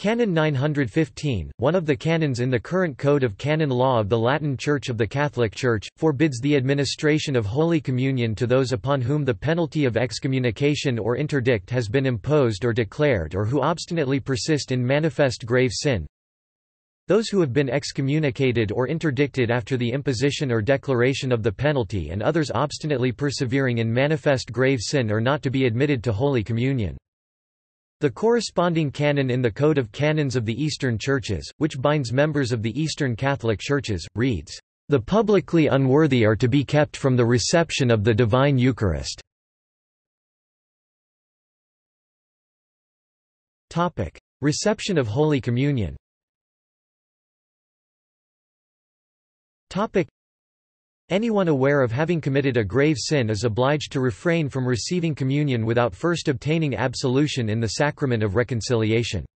Canon 915, one of the canons in the current Code of Canon Law of the Latin Church of the Catholic Church, forbids the administration of Holy Communion to those upon whom the penalty of excommunication or interdict has been imposed or declared or who obstinately persist in manifest grave sin. Those who have been excommunicated or interdicted after the imposition or declaration of the penalty and others obstinately persevering in manifest grave sin are not to be admitted to Holy Communion. The corresponding canon in the Code of Canons of the Eastern Churches, which binds members of the Eastern Catholic Churches, reads, "...the publicly unworthy are to be kept from the reception of the Divine Eucharist." Reception of Holy Communion Anyone aware of having committed a grave sin is obliged to refrain from receiving communion without first obtaining absolution in the sacrament of reconciliation.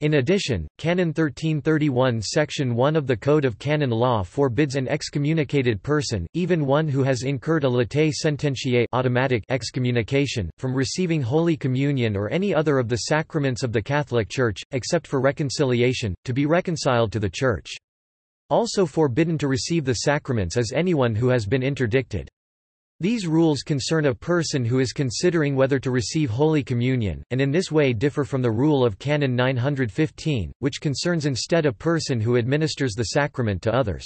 In addition, Canon 1331 Section 1 of the Code of Canon Law forbids an excommunicated person, even one who has incurred a latae sententiae automatic excommunication, from receiving Holy Communion or any other of the sacraments of the Catholic Church, except for reconciliation, to be reconciled to the Church. Also forbidden to receive the sacraments is anyone who has been interdicted. These rules concern a person who is considering whether to receive Holy Communion, and in this way differ from the rule of Canon 915, which concerns instead a person who administers the sacrament to others.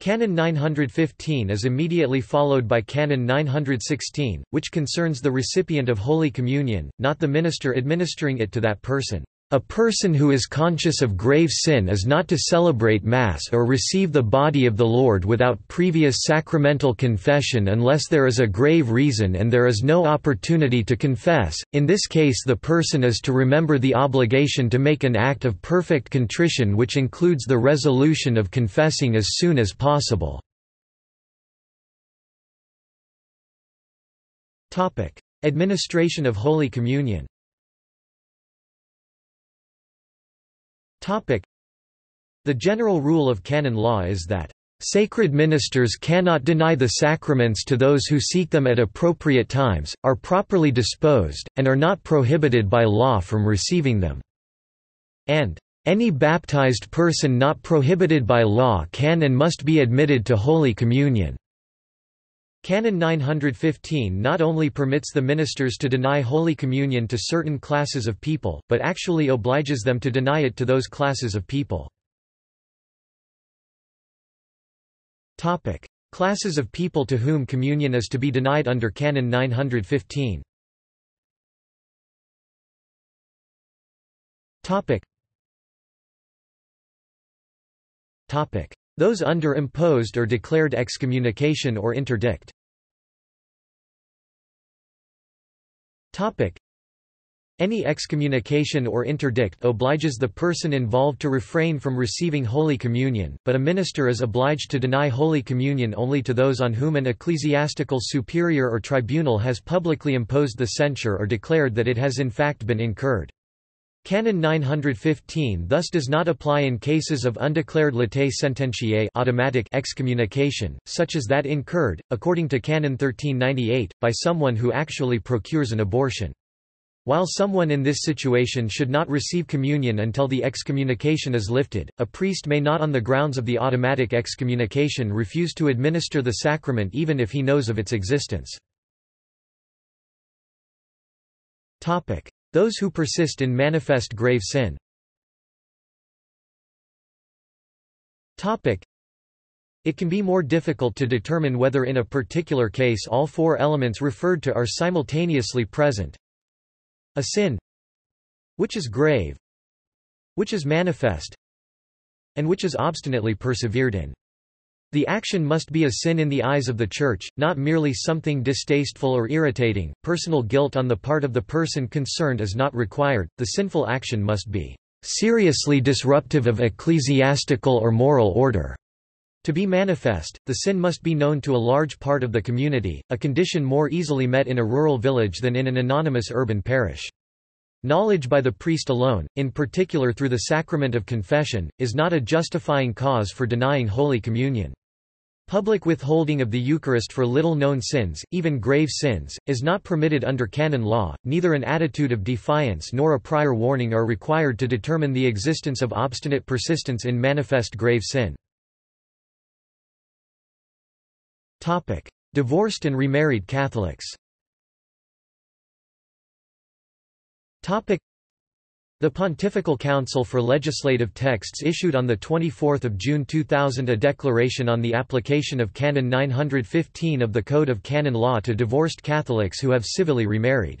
Canon 915 is immediately followed by Canon 916, which concerns the recipient of Holy Communion, not the minister administering it to that person. A person who is conscious of grave sin is not to celebrate Mass or receive the body of the Lord without previous sacramental confession unless there is a grave reason and there is no opportunity to confess. In this case, the person is to remember the obligation to make an act of perfect contrition, which includes the resolution of confessing as soon as possible. Administration of Holy Communion The general rule of canon law is that Sacred ministers cannot deny the sacraments to those who seek them at appropriate times, are properly disposed, and are not prohibited by law from receiving them." And, "...any baptized person not prohibited by law can and must be admitted to Holy Communion." Canon 915 not only permits the ministers to deny Holy Communion to certain classes of people, but actually obliges them to deny it to those classes of people. Classes of people to whom communion is to be denied under Canon 915 Those under imposed or declared excommunication or interdict Any excommunication or interdict obliges the person involved to refrain from receiving Holy Communion, but a minister is obliged to deny Holy Communion only to those on whom an ecclesiastical superior or tribunal has publicly imposed the censure or declared that it has in fact been incurred. Canon 915 thus does not apply in cases of undeclared latae sententiae automatic excommunication, such as that incurred, according to Canon 1398, by someone who actually procures an abortion. While someone in this situation should not receive communion until the excommunication is lifted, a priest may not on the grounds of the automatic excommunication refuse to administer the sacrament even if he knows of its existence. Those who persist in manifest grave sin it can be more difficult to determine whether in a particular case all four elements referred to are simultaneously present. A sin which is grave which is manifest and which is obstinately persevered in. The action must be a sin in the eyes of the Church, not merely something distasteful or irritating. Personal guilt on the part of the person concerned is not required, the sinful action must be seriously disruptive of ecclesiastical or moral order. To be manifest, the sin must be known to a large part of the community, a condition more easily met in a rural village than in an anonymous urban parish. Knowledge by the priest alone, in particular through the sacrament of confession, is not a justifying cause for denying Holy Communion. Public withholding of the Eucharist for little-known sins, even grave sins, is not permitted under canon law, neither an attitude of defiance nor a prior warning are required to determine the existence of obstinate persistence in manifest grave sin. Divorced and remarried Catholics the Pontifical Council for Legislative Texts issued on 24 June 2000 a declaration on the application of Canon 915 of the Code of Canon Law to divorced Catholics who have civilly remarried.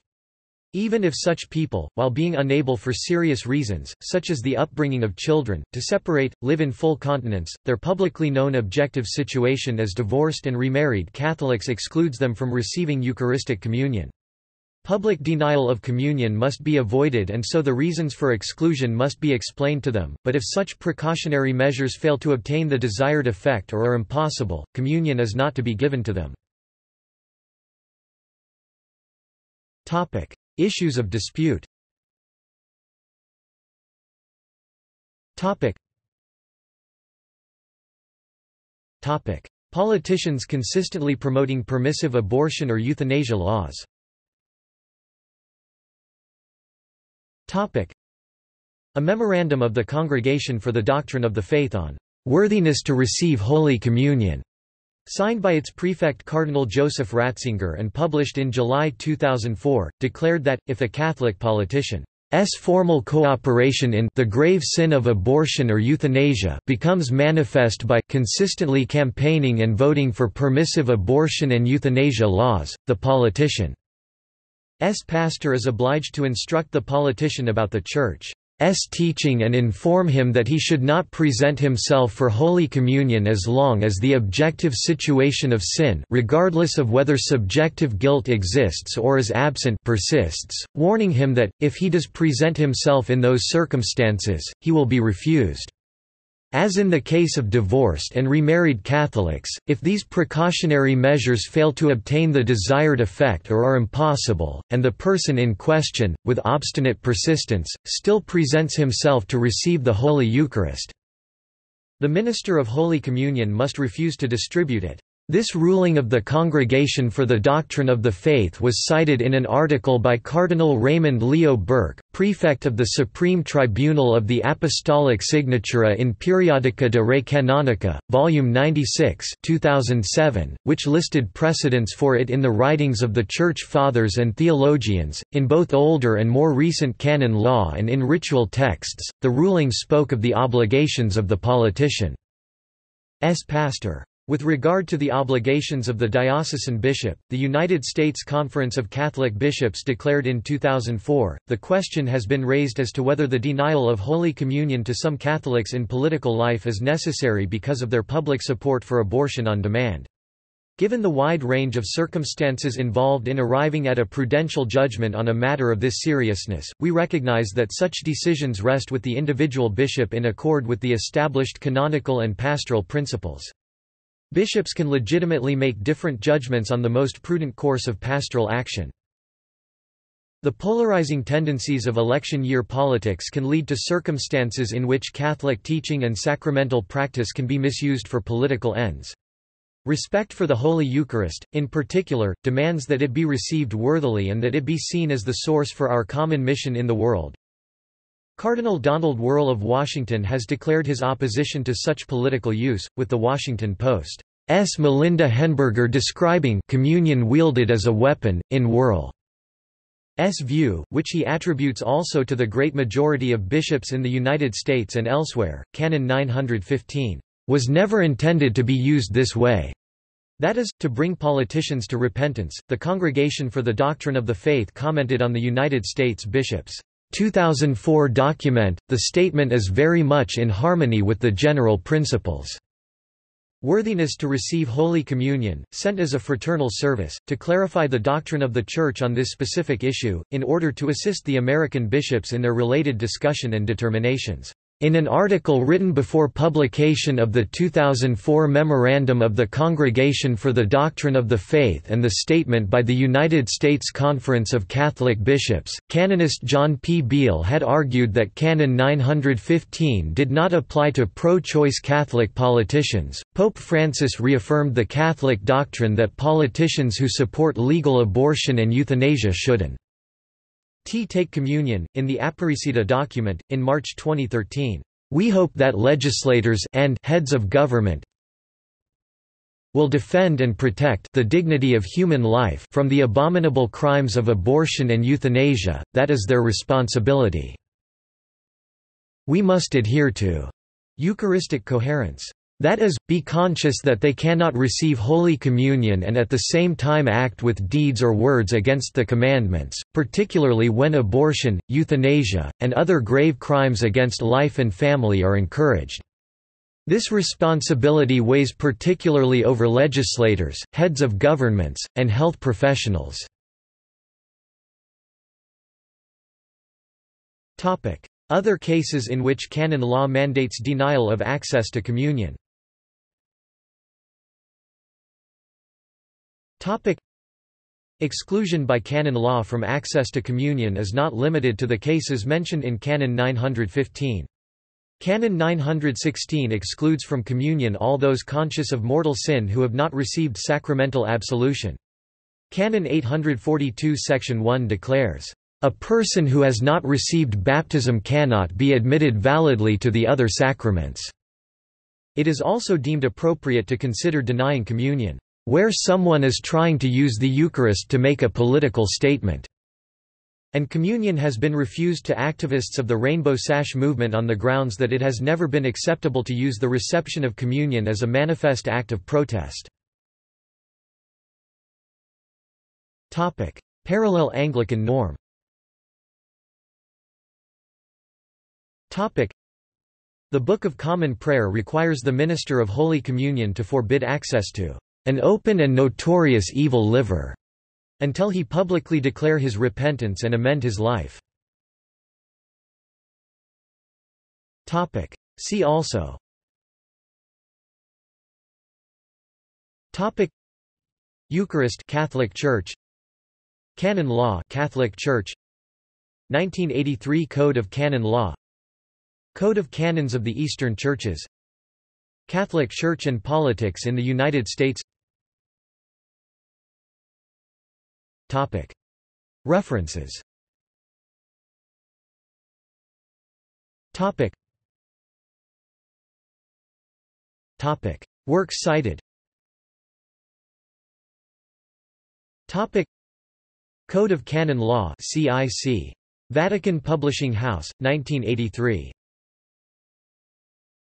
Even if such people, while being unable for serious reasons, such as the upbringing of children, to separate, live in full continence, their publicly known objective situation as divorced and remarried Catholics excludes them from receiving Eucharistic communion. Public denial of communion must be avoided and so the reasons for exclusion must be explained to them, but if such precautionary measures fail to obtain the desired effect or are impossible, communion is not to be given to them. Issues of dispute Politicians consistently promoting permissive abortion or euthanasia laws Topic. A memorandum of the Congregation for the Doctrine of the Faith on worthiness to receive Holy Communion, signed by its prefect Cardinal Joseph Ratzinger and published in July 2004, declared that, if a Catholic politician S formal cooperation in the grave sin of abortion or euthanasia becomes manifest by consistently campaigning and voting for permissive abortion and euthanasia laws, the politician S pastor is obliged to instruct the politician about the Church. S. teaching and inform him that he should not present himself for Holy Communion as long as the objective situation of sin regardless of whether subjective guilt exists or is absent persists, warning him that, if he does present himself in those circumstances, he will be refused. As in the case of divorced and remarried Catholics, if these precautionary measures fail to obtain the desired effect or are impossible, and the person in question, with obstinate persistence, still presents himself to receive the Holy Eucharist, the minister of Holy Communion must refuse to distribute it. This ruling of the Congregation for the Doctrine of the Faith was cited in an article by Cardinal Raymond Leo Burke, prefect of the Supreme Tribunal of the Apostolic Signatura in Periodica de Re Canonica, Volume 96 2007, which listed precedents for it in the writings of the Church Fathers and theologians, in both older and more recent canon law and in ritual texts. The ruling spoke of the obligations of the politician's pastor. With regard to the obligations of the diocesan bishop, the United States Conference of Catholic Bishops declared in 2004, the question has been raised as to whether the denial of Holy Communion to some Catholics in political life is necessary because of their public support for abortion on demand. Given the wide range of circumstances involved in arriving at a prudential judgment on a matter of this seriousness, we recognize that such decisions rest with the individual bishop in accord with the established canonical and pastoral principles. Bishops can legitimately make different judgments on the most prudent course of pastoral action. The polarizing tendencies of election year politics can lead to circumstances in which Catholic teaching and sacramental practice can be misused for political ends. Respect for the Holy Eucharist, in particular, demands that it be received worthily and that it be seen as the source for our common mission in the world. Cardinal Donald Wuerl of Washington has declared his opposition to such political use, with The Washington Post's Melinda Henneberger describing communion wielded as a weapon, in Wuerl's view, which he attributes also to the great majority of bishops in the United States and elsewhere, Canon 915, "...was never intended to be used this way." That is, to bring politicians to repentance. The Congregation for the Doctrine of the Faith commented on the United States bishops' 2004 document, the statement is very much in harmony with the general principles. Worthiness to receive Holy Communion, sent as a fraternal service, to clarify the doctrine of the Church on this specific issue, in order to assist the American bishops in their related discussion and determinations. In an article written before publication of the 2004 Memorandum of the Congregation for the Doctrine of the Faith and the statement by the United States Conference of Catholic Bishops, canonist John P. Beal had argued that Canon 915 did not apply to pro-choice Catholic politicians. Pope Francis reaffirmed the Catholic doctrine that politicians who support legal abortion and euthanasia shouldn't T take communion. In the Aparecida document, in March 2013, we hope that legislators and heads of government will defend and protect the dignity of human life from the abominable crimes of abortion and euthanasia, that is their responsibility. We must adhere to Eucharistic coherence. That is, be conscious that they cannot receive Holy Communion and at the same time act with deeds or words against the commandments, particularly when abortion, euthanasia, and other grave crimes against life and family are encouraged. This responsibility weighs particularly over legislators, heads of governments, and health professionals. Other cases in which canon law mandates denial of access to communion Topic. Exclusion by canon law from access to communion is not limited to the cases mentioned in Canon 915. Canon 916 excludes from communion all those conscious of mortal sin who have not received sacramental absolution. Canon 842 Section 1 declares, "...a person who has not received baptism cannot be admitted validly to the other sacraments." It is also deemed appropriate to consider denying communion where someone is trying to use the Eucharist to make a political statement. And communion has been refused to activists of the Rainbow Sash movement on the grounds that it has never been acceptable to use the reception of communion as a manifest act of protest. Parallel Anglican norm The Book of Common Prayer requires the minister of Holy Communion to forbid access to an open and notorious evil liver, until he publicly declare his repentance and amend his life. Topic. See also. Topic. Eucharist Catholic Church. Canon Law Catholic Church. 1983 Code of Canon Law. Code of Canons of the Eastern Churches. Catholic Church and Politics in the United States References. Works cited. Code of Canon Law CIC. Vatican Publishing House, 1983.